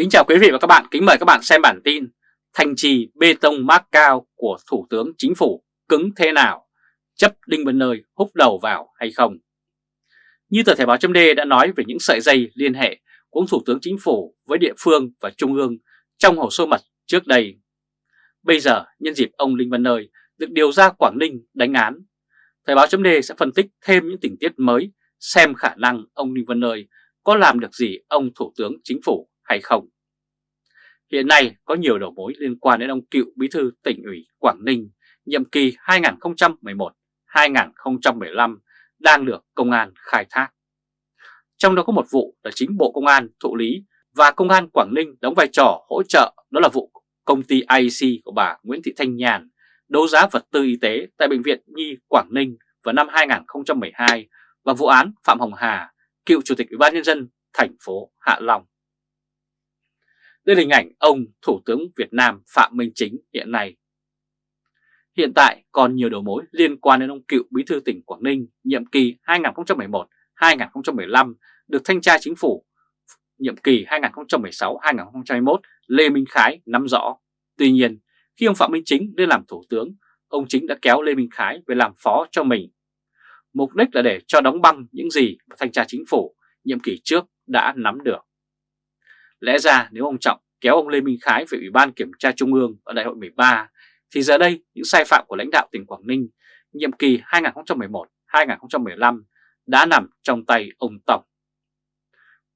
Kính chào quý vị và các bạn, kính mời các bạn xem bản tin Thành trì bê tông mác cao của Thủ tướng Chính phủ cứng thế nào? Chấp Đinh Văn Nơi hút đầu vào hay không? Như tờ Thể báo chấm đã nói về những sợi dây liên hệ của Thủ tướng Chính phủ với địa phương và Trung ương trong hồ sơ mật trước đây. Bây giờ, nhân dịp ông Đinh Văn Nơi được điều ra Quảng Ninh đánh án, Thời báo chấm sẽ phân tích thêm những tình tiết mới xem khả năng ông Đinh Văn Nơi có làm được gì ông Thủ tướng Chính phủ hay không. Hiện nay có nhiều đầu mối liên quan đến ông cựu bí thư tỉnh ủy Quảng Ninh nhiệm kỳ 2011-2015 đang được công an khai thác. Trong đó có một vụ là chính Bộ Công an thụ lý và Công an Quảng Ninh đóng vai trò hỗ trợ đó là vụ công ty IC của bà Nguyễn Thị Thanh Nhàn đấu giá vật tư y tế tại Bệnh viện Nhi Quảng Ninh vào năm 2012 và vụ án Phạm Hồng Hà, cựu Chủ tịch Ủy ban Nhân dân thành phố Hạ Long. Đây là hình ảnh ông Thủ tướng Việt Nam Phạm Minh Chính hiện nay. Hiện tại còn nhiều đầu mối liên quan đến ông cựu bí thư tỉnh Quảng Ninh nhiệm kỳ 2011-2015 được thanh tra chính phủ nhiệm kỳ 2016-2021 Lê Minh Khái nắm rõ. Tuy nhiên, khi ông Phạm Minh Chính lên làm thủ tướng, ông Chính đã kéo Lê Minh Khái về làm phó cho mình. Mục đích là để cho đóng băng những gì mà thanh tra chính phủ nhiệm kỳ trước đã nắm được. Lẽ ra nếu ông Trọng kéo ông Lê Minh Khái về Ủy ban Kiểm tra Trung ương ở đại hội 13 thì giờ đây những sai phạm của lãnh đạo tỉnh Quảng Ninh nhiệm kỳ 2011-2015 đã nằm trong tay ông Tổng.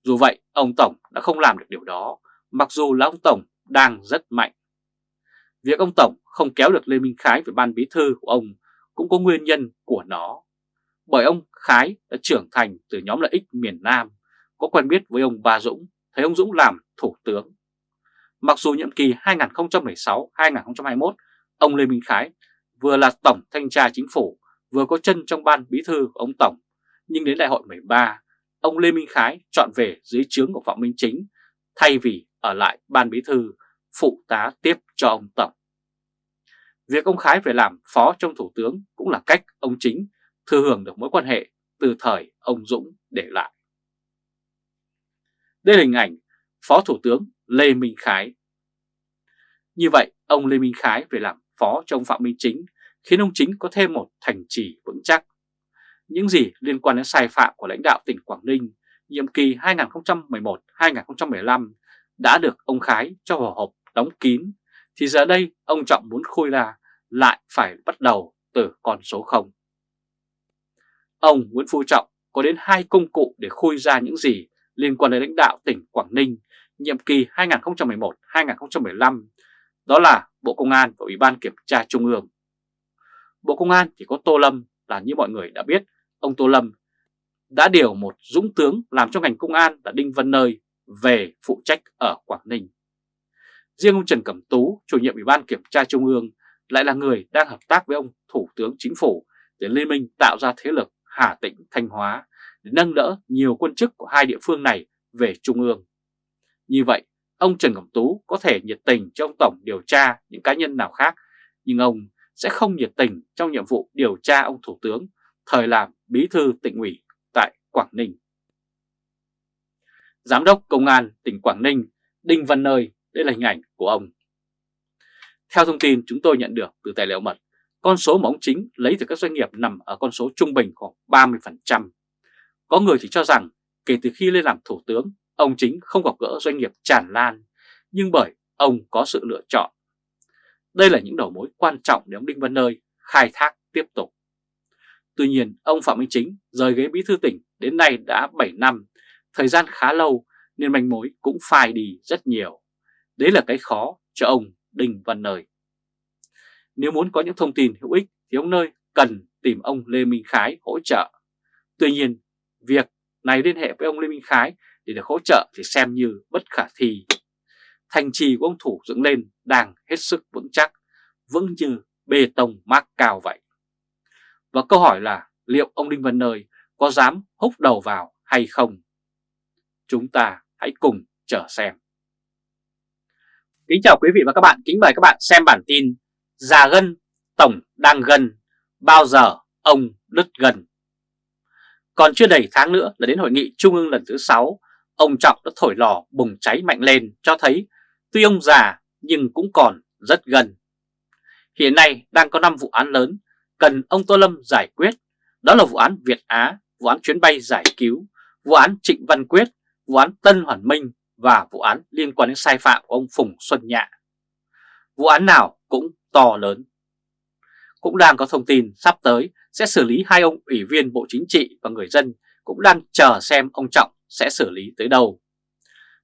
Dù vậy, ông Tổng đã không làm được điều đó, mặc dù là ông Tổng đang rất mạnh. Việc ông Tổng không kéo được Lê Minh Khái về ban bí thư của ông cũng có nguyên nhân của nó. Bởi ông Khái đã trưởng thành từ nhóm lợi ích miền Nam, có quen biết với ông Ba Dũng, thấy ông Dũng làm thủ tướng. Mặc dù nhiệm kỳ 2016-2021, ông Lê Minh Khái vừa là Tổng Thanh tra Chính phủ, vừa có chân trong ban bí thư của ông Tổng, nhưng đến đại hội 13, ông Lê Minh Khái chọn về dưới trướng của Phạm Minh Chính, thay vì ở lại ban bí thư phụ tá tiếp cho ông Tổng. Việc ông Khái về làm phó trong thủ tướng cũng là cách ông Chính thừa hưởng được mối quan hệ từ thời ông Dũng để lại. Đây là hình ảnh Phó Thủ tướng Lê Minh Khái. Như vậy, ông Lê Minh Khái về làm phó cho ông Phạm Minh Chính khiến ông Chính có thêm một thành trì vững chắc. Những gì liên quan đến sai phạm của lãnh đạo tỉnh Quảng Ninh nhiệm kỳ 2011-2015 đã được ông Khái cho vào hộp đóng kín, thì giờ đây ông Trọng muốn khui ra lại phải bắt đầu từ con số 0. Ông Nguyễn Phú Trọng có đến hai công cụ để khui ra những gì liên quan đến lãnh đạo tỉnh Quảng Ninh nhiệm kỳ 2011-2015, đó là Bộ Công an và Ủy ban Kiểm tra Trung ương. Bộ Công an thì có Tô Lâm là như mọi người đã biết, ông Tô Lâm đã điều một dũng tướng làm cho ngành công an là Đinh Văn Nơi về phụ trách ở Quảng Ninh. Riêng ông Trần Cẩm Tú, chủ nhiệm Ủy ban Kiểm tra Trung ương, lại là người đang hợp tác với ông Thủ tướng Chính phủ để liên minh tạo ra thế lực Hà Tĩnh, Thanh Hóa để nâng đỡ nhiều quân chức của hai địa phương này về Trung ương. Như vậy, ông Trần Cẩm Tú có thể nhiệt tình cho ông Tổng điều tra những cá nhân nào khác, nhưng ông sẽ không nhiệt tình trong nhiệm vụ điều tra ông Thủ tướng thời làm bí thư tỉnh ủy tại Quảng Ninh. Giám đốc Công an tỉnh Quảng Ninh Đinh Văn Nơi, đây là hình ảnh của ông. Theo thông tin chúng tôi nhận được từ tài liệu mật, con số mà ông Chính lấy từ các doanh nghiệp nằm ở con số trung bình khoảng 30%. Có người thì cho rằng kể từ khi lên làm thủ tướng, ông Chính không gặp gỡ doanh nghiệp tràn lan, nhưng bởi ông có sự lựa chọn. Đây là những đầu mối quan trọng để ông Đinh Văn Nơi khai thác tiếp tục. Tuy nhiên, ông Phạm Minh Chính rời ghế bí thư tỉnh đến nay đã 7 năm, thời gian khá lâu nên manh mối cũng phai đi rất nhiều. Đấy là cái khó cho ông Đinh Văn Nơi. Nếu muốn có những thông tin hữu ích thì ông Nơi cần tìm ông Lê Minh Khái hỗ trợ. Tuy nhiên, việc này liên hệ với ông Lê Minh Khái để được hỗ trợ thì xem như bất khả thi. Thành trì của ông Thủ dựng lên đang hết sức vững chắc, vững như bê tông mác cao vậy. Và câu hỏi là liệu ông Đinh Văn Nơi có dám húc đầu vào hay không? Chúng ta hãy cùng chờ xem. Kính chào quý vị và các bạn, kính mời các bạn xem bản tin Già gân, Tổng đang gần, bao giờ ông đứt gần. Còn chưa đầy tháng nữa là đến hội nghị trung ương lần thứ 6 ông Trọng đã thổi lò bùng cháy mạnh lên cho thấy tuy ông già nhưng cũng còn rất gần. Hiện nay đang có 5 vụ án lớn cần ông Tô Lâm giải quyết, đó là vụ án Việt Á, vụ án chuyến bay giải cứu, vụ án Trịnh Văn Quyết, vụ án Tân Hoàn Minh và vụ án liên quan đến sai phạm của ông Phùng Xuân Nhạ. Vụ án nào cũng to lớn. Cũng đang có thông tin sắp tới sẽ xử lý hai ông ủy viên Bộ Chính trị và người dân cũng đang chờ xem ông Trọng sẽ xử lý tới đâu.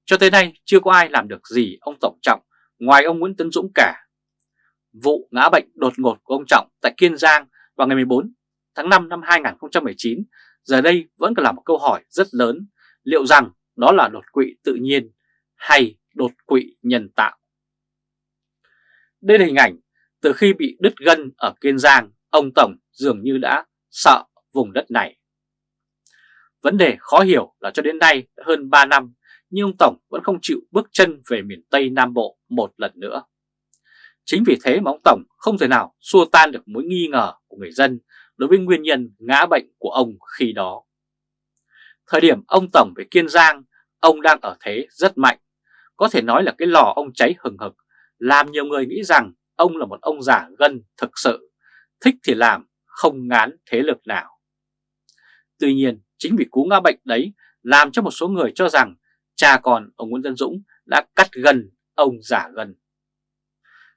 Cho tới nay chưa có ai làm được gì ông Tổng Trọng ngoài ông Nguyễn Tấn Dũng cả. Vụ ngã bệnh đột ngột của ông Trọng tại Kiên Giang vào ngày 14 tháng 5 năm 2019 giờ đây vẫn còn là một câu hỏi rất lớn liệu rằng đó là đột quỵ tự nhiên hay đột quỵ nhân tạo. Đây là hình ảnh từ khi bị đứt gân ở Kiên Giang, ông Tổng dường như đã sợ vùng đất này. Vấn đề khó hiểu là cho đến nay đã hơn 3 năm nhưng ông Tổng vẫn không chịu bước chân về miền Tây Nam Bộ một lần nữa. Chính vì thế mà ông Tổng không thể nào xua tan được mối nghi ngờ của người dân đối với nguyên nhân ngã bệnh của ông khi đó. Thời điểm ông Tổng về Kiên Giang, ông đang ở thế rất mạnh. Có thể nói là cái lò ông cháy hừng hực, làm nhiều người nghĩ rằng ông là một ông giả gân thực sự, thích thì làm, không ngán thế lực nào. Tuy nhiên, chính vì cú ngã bệnh đấy làm cho một số người cho rằng cha con ông Nguyễn Tân Dũng đã cắt gần ông giả gần.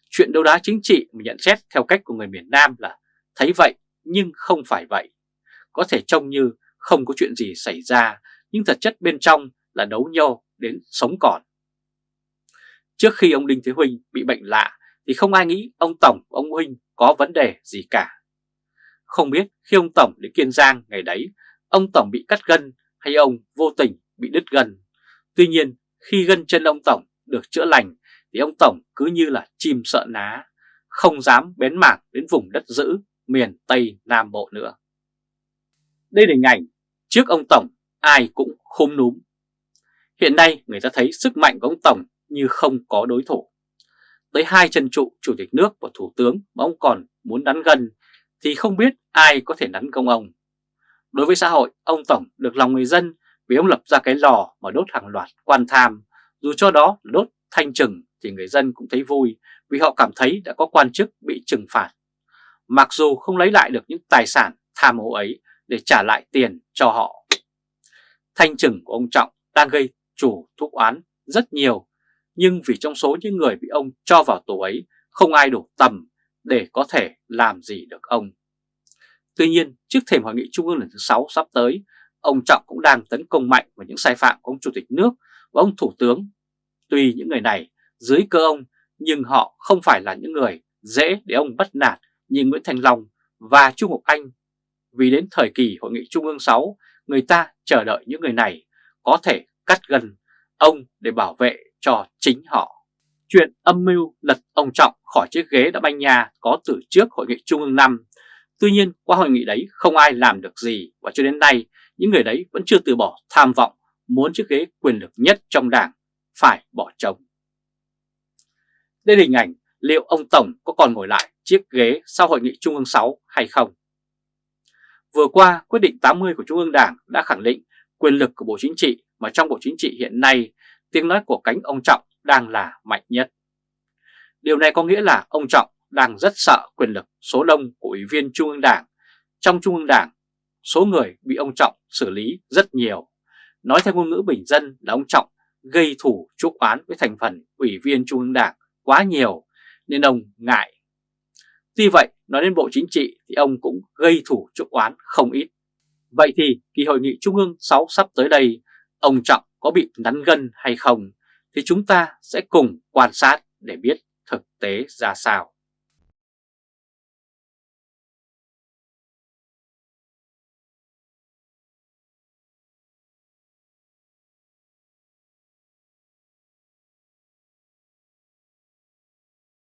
Chuyện đấu đá chính trị mà nhận xét theo cách của người miền Nam là thấy vậy nhưng không phải vậy. Có thể trông như không có chuyện gì xảy ra nhưng thật chất bên trong là đấu nhau đến sống còn. Trước khi ông Đinh Thế Huynh bị bệnh lạ thì không ai nghĩ ông Tổng ông Huynh có vấn đề gì cả. Không biết khi ông Tổng đến Kiên Giang ngày đấy, ông Tổng bị cắt gân hay ông vô tình bị đứt gân. Tuy nhiên khi gân chân ông Tổng được chữa lành thì ông Tổng cứ như là chim sợ ná, không dám bén mảng đến vùng đất giữ miền Tây Nam Bộ nữa. Đây là hình ảnh trước ông Tổng ai cũng khôm núm. Hiện nay người ta thấy sức mạnh của ông Tổng như không có đối thủ. Tới hai chân trụ chủ tịch nước và thủ tướng mà ông còn muốn đắn gần thì không biết ai có thể đắn công ông. Đối với xã hội, ông Tổng được lòng người dân vì ông lập ra cái lò mà đốt hàng loạt quan tham, dù cho đó đốt thanh trừng thì người dân cũng thấy vui vì họ cảm thấy đã có quan chức bị trừng phạt. Mặc dù không lấy lại được những tài sản tham ô ấy để trả lại tiền cho họ. Thanh trừng của ông Trọng đang gây chủ thúc oán rất nhiều, nhưng vì trong số những người bị ông cho vào tù ấy không ai đủ tầm để có thể làm gì được ông. Tuy nhiên, trước thềm hội nghị trung ương lần thứ 6 sắp tới, ông Trọng cũng đang tấn công mạnh vào những sai phạm của ông Chủ tịch nước và ông Thủ tướng. Tuy những người này dưới cơ ông, nhưng họ không phải là những người dễ để ông bắt nạt như Nguyễn Thành Long và Trung Ngọc Anh. Vì đến thời kỳ Hội nghị Trung ương 6, người ta chờ đợi những người này có thể cắt gần ông để bảo vệ cho chính họ. Chuyện âm mưu lật ông Trọng khỏi chiếc ghế đã banh nhà có từ trước Hội nghị Trung ương 5. Tuy nhiên qua hội nghị đấy không ai làm được gì và cho đến nay những người đấy vẫn chưa từ bỏ tham vọng muốn chiếc ghế quyền lực nhất trong đảng phải bỏ trống. Đây là hình ảnh liệu ông Tổng có còn ngồi lại chiếc ghế sau Hội nghị Trung ương 6 hay không? Vừa qua, quyết định 80 của Trung ương Đảng đã khẳng định quyền lực của Bộ Chính trị mà trong Bộ Chính trị hiện nay tiếng nói của cánh ông Trọng đang là mạnh nhất. Điều này có nghĩa là ông Trọng đang rất sợ quyền lực số đông của Ủy viên Trung ương Đảng. Trong Trung ương Đảng, số người bị ông Trọng xử lý rất nhiều. Nói theo ngôn ngữ bình dân là ông Trọng gây thủ chuốc oán với thành phần Ủy viên Trung ương Đảng quá nhiều nên ông ngại. Tuy vậy, nói đến Bộ Chính trị thì ông cũng gây thủ chuốc oán không ít. Vậy thì kỳ hội nghị Trung ương 6 sắp tới đây, ông Trọng có bị nắn gân hay không thì chúng ta sẽ cùng quan sát để biết thực tế ra sao.